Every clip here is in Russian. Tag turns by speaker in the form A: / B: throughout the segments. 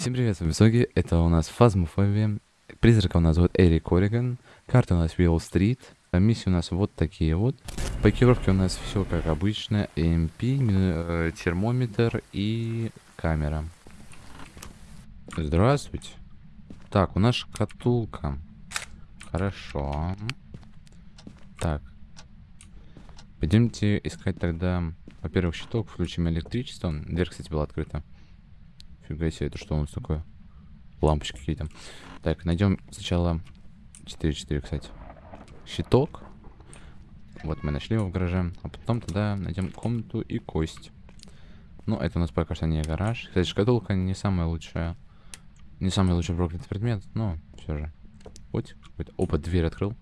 A: Всем привет, вами Соги, это у нас Фазмофобия, призрака у нас зовут Эрик Корриган, карта у нас Уилл-стрит, а миссии у нас вот такие вот. По у нас все как обычно, EMP, э, термометр и камера. Здравствуйте. Так, у нас шкатулка. Хорошо. Так. Пойдемте искать тогда, во-первых, щиток, включим электричество. Дверь, кстати, была открыта. Фига себе, это что у нас такое? Лампочки какие-то. Так, найдем сначала 4-4, кстати. Щиток. Вот мы нашли его в гараже. А потом тогда найдем комнату и кость. Ну, это у нас пока что не гараж. Кстати, шкатулка не самая лучшая. Не самый лучший проклятый предмет, но все же. Вот какой-то. Опа, дверь открыл.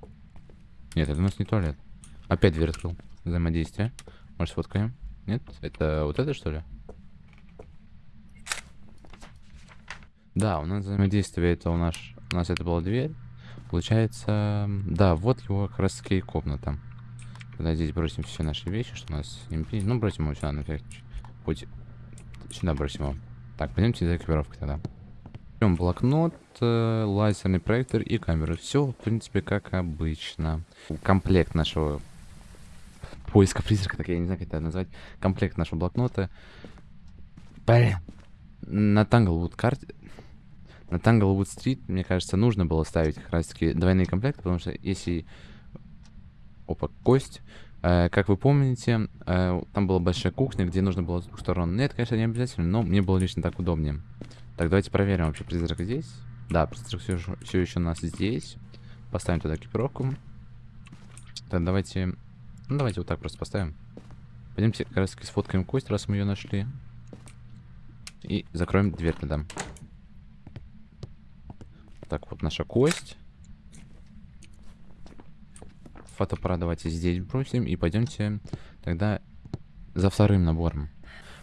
A: Нет, это у нас не туалет. Опять дверь открыл. Взаимодействие. Может, сфоткаем? Нет? Это вот это, что ли? Да, у нас взаимодействие это у нас... У нас это была дверь. Получается... Да, вот его как раз таки комната. Тогда здесь бросим все наши вещи, что у нас MP. Ну, бросим его сюда, на всякий. Сюда бросим его. Так, пойдемте за экипировкой тогда. Берем блокнот, э, лазерный проектор и камеру. Все, в принципе, как обычно. Комплект нашего поиска призрака, так я не знаю, как это назвать. Комплект нашего блокнота. Блин. На Tanglewood карте... На Tanglewood Street, мне кажется, нужно было ставить как раз таки двойные комплекты, потому что если... Опа, кость. Э, как вы помните, э, там была большая кухня, где нужно было с двух сторон. Нет, конечно, не обязательно, но мне было лично так удобнее. Так, давайте проверим вообще призрак здесь. Да, призрак все, все еще у нас здесь. Поставим туда экипировку. Так, давайте... Ну, давайте вот так просто поставим. Пойдемте как раз сфоткаем кость, раз мы ее нашли. И закроем дверь тогда. Так, вот наша кость. Фотоаппарат давайте здесь бросим. И пойдемте тогда за вторым набором.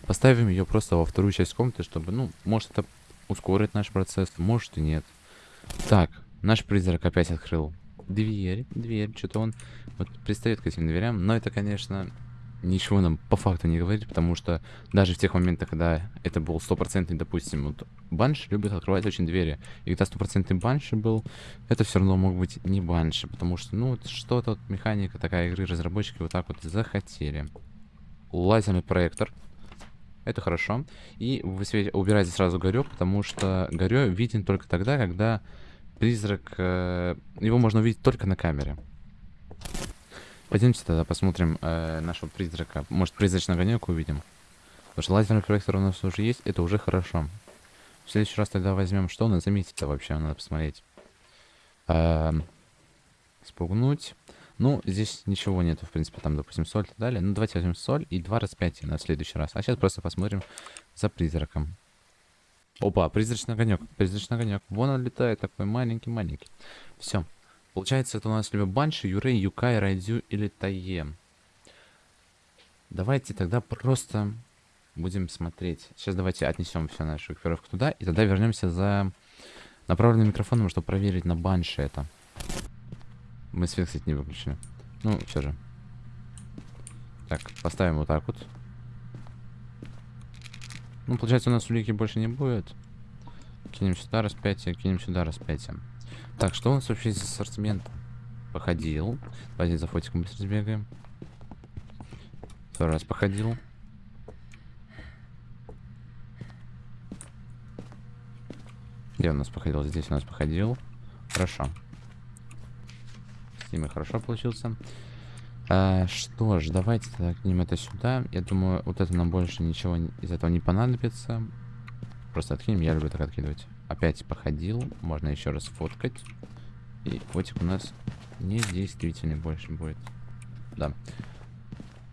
A: Поставим ее просто во вторую часть комнаты, чтобы, ну, может это ускорит наш процесс, может и нет. Так, наш призрак опять открыл дверь, дверь, что-то он вот пристает к этим дверям, но это, конечно, ничего нам по факту не говорит, потому что даже в тех моментах, когда это был стопроцентный, допустим, вот банши любит открывать очень двери, и когда стопроцентный банши был, это все равно мог быть не банши, потому что, ну, что-то вот механика такая игры, разработчики вот так вот захотели. Лазерный проектор, это хорошо. И вы убирайте сразу горё, потому что горё виден только тогда, когда призрак... Э, его можно увидеть только на камере. Пойдемте тогда посмотрим э, нашего призрака. Может, призрачный огонек увидим. Потому что лазерный проектор у нас уже есть, это уже хорошо. В следующий раз тогда возьмем, что у нас заметится вообще, надо посмотреть. Э, спугнуть. Ну, здесь ничего нету, в принципе, там, допустим, соль и так далее. Ну, давайте возьмем соль и два распятия на следующий раз. А сейчас просто посмотрим за призраком. Опа, призрачный огонек, призрачный огонек. Вон он летает, такой маленький-маленький. Все. Получается, это у нас либо Банши, Юрей, Юкай, Райдю или Тае. Давайте тогда просто будем смотреть. Сейчас давайте отнесем всю нашу экипировку туда, и тогда вернемся за направленным микрофоном, чтобы проверить на Банши это. Мы свет, кстати, не выключили. Ну, все же. Так, поставим вот так вот. Ну, получается, у нас улики больше не будет. Кинем сюда распятие, кинем сюда распятие. Так, что у нас вообще из ассортимента? Походил. Давайте за фотиком быстро сбегаем. Второй раз походил. Где у нас походил? Здесь у нас походил. Хорошо ними хорошо получился. А, что ж, давайте тогда кинем это сюда. Я думаю, вот это нам больше ничего из этого не понадобится. Просто откинем, я люблю так откидывать. Опять походил, можно еще раз фоткать. И фотик у нас недействительный больше будет. Да.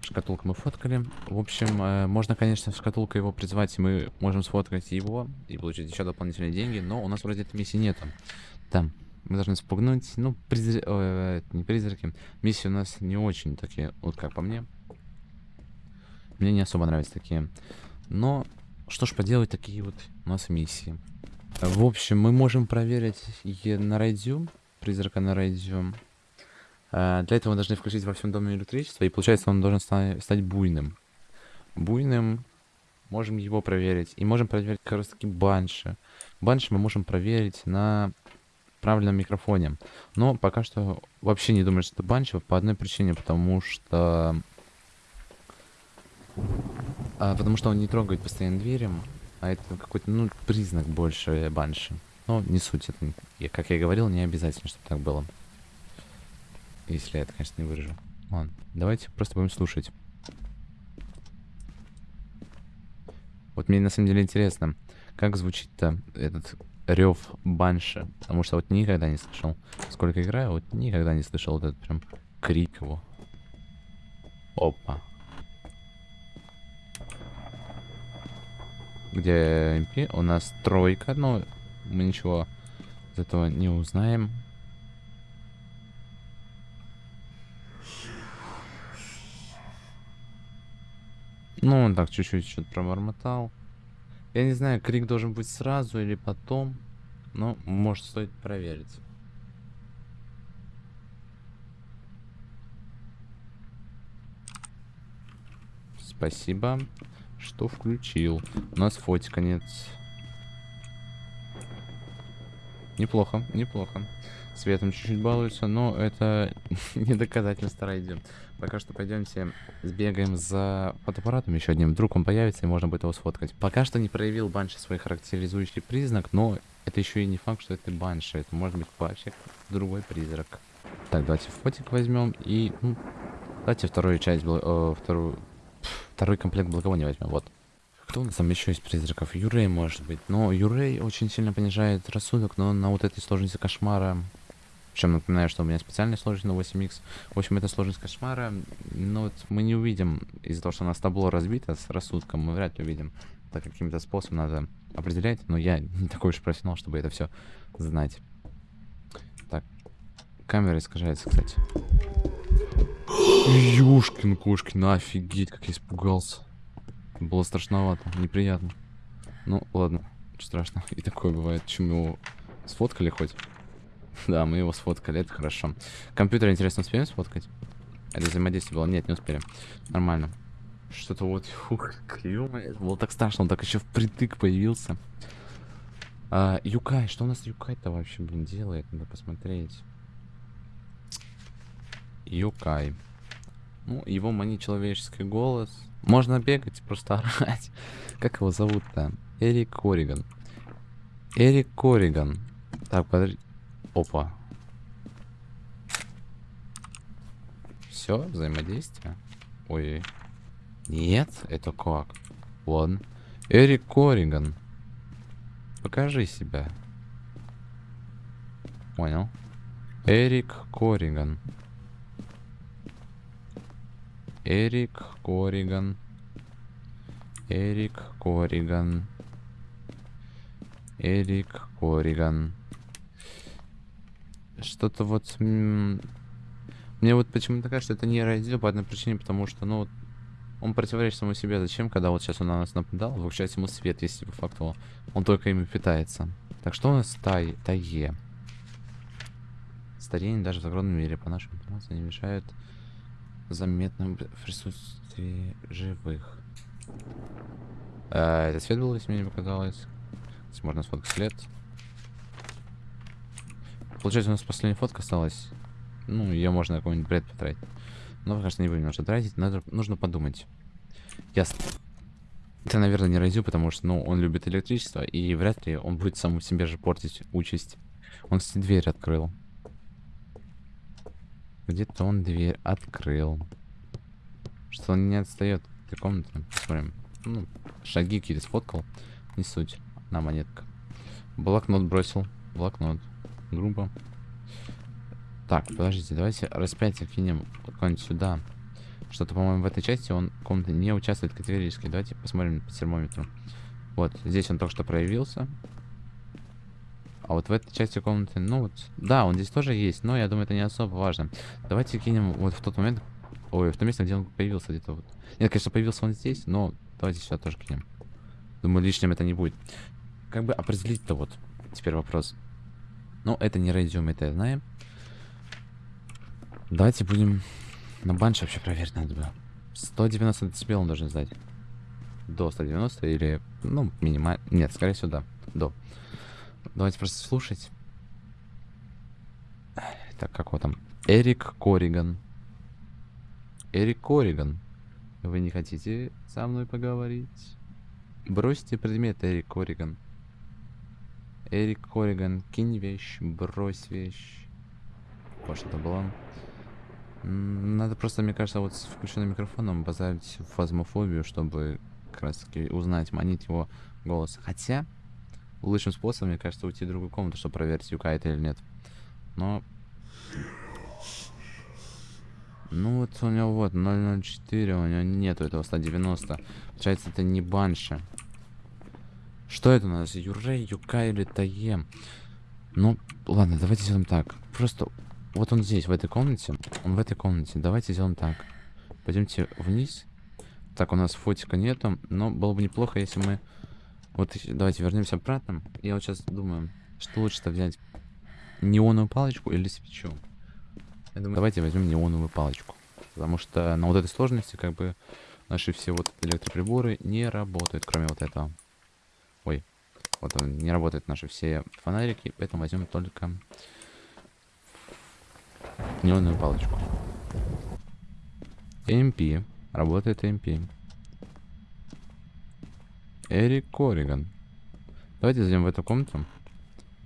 A: Шкатулку мы фоткали. В общем, э, можно, конечно, шкатулкой его призвать, и мы можем сфоткать его и получить еще дополнительные деньги, но у нас вроде этой миссии нету. Там. Мы должны спугнуть. Ну, призр... Ой, не призраки. Миссии у нас не очень такие, вот как по мне. Мне не особо нравятся такие. Но, что ж поделать, такие вот у нас миссии. В общем, мы можем проверить на райдю. Призрака на райдю. А, для этого мы должны включить во всем доме электричество. И получается, он должен стать буйным. Буйным. Можем его проверить. И можем проверить как раз таки банши. банши мы можем проверить на правильном микрофоне. Но пока что вообще не думаю, что это банши по одной причине, потому что... А, потому что он не трогает постоянно двери, а это какой-то, ну, признак больше банши. Но не суть, это, как я говорил, не обязательно, чтобы так было. Если я это, конечно, не выражу. Ладно, давайте просто будем слушать. Вот мне на самом деле интересно, как звучит-то этот рев банши. Потому что вот никогда не слышал. Сколько играю, вот никогда не слышал вот этот прям крик его. Опа. Где МП? У нас тройка, но мы ничего из этого не узнаем. Ну, он так чуть-чуть что-то пробормотал. Я не знаю, крик должен быть сразу или потом. Но, может, стоит проверить. Спасибо, что включил. У нас фотик конец. Неплохо, неплохо. Светом чуть-чуть балуется, но это не доказательство райдем. Пока что пойдемте сбегаем за фотоаппаратом еще одним. Вдруг он появится и можно будет его сфоткать. Пока что не проявил банши свой характеризующий признак, но это еще и не факт, что это банши. Это может быть вообще другой призрак. Так, давайте фотик возьмем и... Ну, давайте вторую часть, э, вторую, второй комплект благовония возьмем. Вот. Кто у нас там еще из призраков? Юрей, может быть. Но Юрей очень сильно понижает рассудок, но на вот этой сложности кошмара причем напоминаю, что у меня специальная сложность на 8х. В общем, это сложность кошмара. Но вот мы не увидим, из-за того, что у нас табло разбито с рассудком, мы вряд ли увидим. Так каким-то способом надо определять. Но я не такой уж профессионал, чтобы это все знать. Так. Камера искажается, кстати. Юшкин кошкин, офигеть, как я испугался. Было страшновато, неприятно. Ну, ладно, страшно. И такое бывает. Чем его сфоткали хоть? Да, мы его сфоткали, это хорошо. Компьютер, интересно, успеем сфоткать? Это взаимодействие было? Нет, не успели. Нормально. Что-то вот, фух. Это было так страшно, он так еще впритык появился. А, Юкай, что у нас Юкай-то вообще, блин, делает? Надо посмотреть. Юкай. Ну, его манит человеческий голос. Можно бегать, просто орать. Как его зовут-то? Эрик Кориган. Эрик Кориган. Так, подожди. Опа. Все, взаимодействие. Ой. Нет, это как? Ладно. Эрик Кориган. Покажи себя. Понял. Эрик Кориган. Эрик Кориган. Эрик Кориган. Эрик Кориган. Что-то вот... Мне вот почему-то кажется, что это не радио по одной причине, потому что, ну, он противоречит самому себе. Зачем, когда вот сейчас он на нас нападал, выключать ему свет, если по факту он только ими питается. Так что у нас тай, тае? Старение даже в загородном мире, по нашей информации, не мешает заметному присутствии живых. А, это свет был, если мне не показалось. Здесь можно сфоткать след. Получается, у нас последняя фотка осталась. Ну, ее можно какой-нибудь бред потратить. Но, конечно, не будем уже тратить. Надо, нужно подумать. Ясно. Это, наверное, не Райзю, потому что, ну, он любит электричество, и вряд ли он будет саму себе же портить участь. Он, кстати, дверь открыл. Где-то он дверь открыл. Что он не отстает этой комнаты. Посмотрим. Ну, шаги какие-то сфоткал. Не суть. На монетка. Блокнот бросил. Блокнот грубо. Так, подождите, давайте распятие кинем куда-нибудь сюда. Что-то, по-моему, в этой части он комнаты не участвует категорически. Давайте посмотрим по термометру. Вот, здесь он только что проявился. А вот в этой части комнаты, ну вот, да, он здесь тоже есть, но я думаю, это не особо важно. Давайте кинем вот в тот момент, ой, в том месте, где он появился где-то вот. Нет, конечно, появился он здесь, но давайте сюда тоже кинем. Думаю, лишним это не будет. Как бы определить-то вот, теперь вопрос. Но это не радиум, это знаем. Давайте будем на банш вообще проверить надо было. 190 децибел он должен сдать. До 190 или, ну, минимально. Нет, скорее всего, да. До. Давайте просто слушать. Так, как его там? Эрик Кориган. Эрик Кориган. Вы не хотите со мной поговорить? Бросьте предмет, Эрик Кориган. Эрик Кориган, кинь вещь, брось вещь. Вот что было. Надо просто, мне кажется, вот с включенным микрофоном базарить фазмофобию, чтобы как раз таки узнать, манить его голос. Хотя, лучшим способом, мне кажется, уйти в другую комнату, чтобы проверить, Юка это или нет. Но... Ну вот у него вот 004, у него нету этого 190. Получается, это не банши. Что это у нас? Юрей, Юка или Таем? Ну, ладно, давайте сделаем так. Просто вот он здесь, в этой комнате. Он в этой комнате. Давайте сделаем так. Пойдемте вниз. Так, у нас фотика нету, но было бы неплохо, если мы... Вот давайте вернемся обратно. Я вот сейчас думаю, что лучше-то взять? Неоновую палочку или свечу? Я думаю, давайте возьмем неоновую палочку. Потому что на вот этой сложности, как бы, наши все вот электроприборы не работают, кроме вот этого. Ой, вот он, не работают наши все фонарики, поэтому возьмем только неоновую палочку. MP. Работает MP. Эрик Кориган. Давайте зайдем в эту комнату.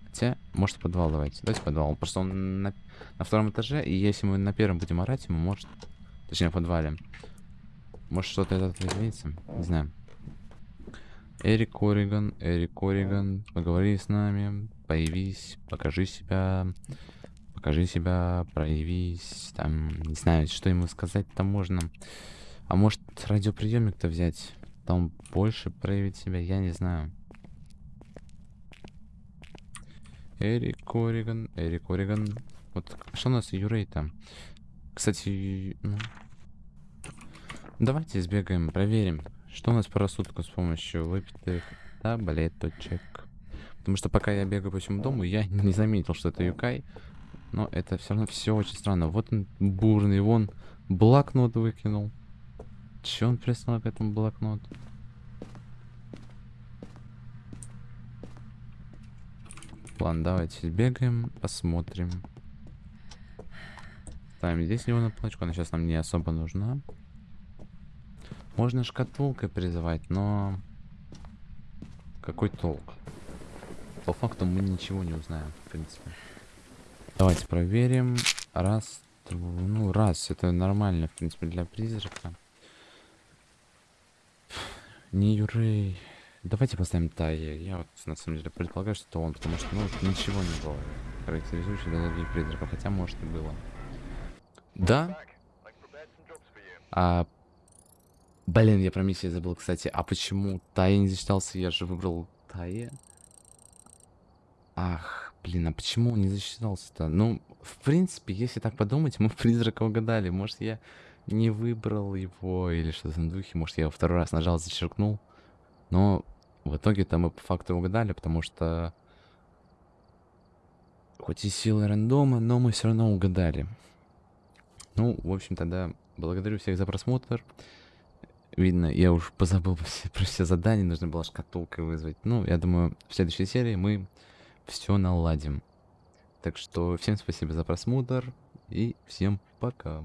A: Хотя, может, подвал давайте. Давайте подвал. Просто он на, на втором этаже, и если мы на первом будем орать, ему может... Точнее, в подвале. Может, что-то это изменится? Не знаю. Эрик Кориган, Эрик Кориган, поговори с нами, появись, покажи себя, покажи себя, проявись, там, не знаю, что ему сказать там можно. А может радиоприемник-то взять? Там больше проявить себя, я не знаю. Эрик Кориган, Эрик Кориган. Вот что у нас Юрей там? Кстати, ну... Давайте сбегаем, проверим, что у нас по рассудку с помощью выпитых таблеточек. Потому что пока я бегаю по всему дому, я не заметил, что это Юкай. Но это все равно все очень странно. Вот он бурный, вон блокнот выкинул. Че он прислал к этому блокноту? Ладно, давайте бегаем, посмотрим. Ставим здесь его на плачку, она сейчас нам не особо нужна. Можно шкатулкой призывать, но... Какой толк? По факту мы ничего не узнаем, в принципе. Давайте проверим. Раз, ну раз, это нормально, в принципе, для призрака. Не Юрей. Давайте поставим Тайе. Я вот на самом деле предполагаю, что это он, потому что, ну, ничего не было характеризующего для других призраков, хотя, может, и было. Да? А... Блин, я про миссию забыл, кстати. А почему Тайе не засчитался? Я же выбрал Тайе. Ах, блин, а почему он не засчитался-то? Ну, в принципе, если так подумать, мы призрака угадали. Может, я не выбрал его или что-то на духе. Может, я его второй раз нажал, зачеркнул. Но в итоге-то мы по факту угадали, потому что... Хоть и силы рандома, но мы все равно угадали. Ну, в общем, тогда благодарю всех за просмотр. Видно, я уж позабыл про все, задания, нужно было шкатулкой вызвать. Ну, я думаю, в следующей серии мы все наладим. Так что всем спасибо за просмотр и всем пока.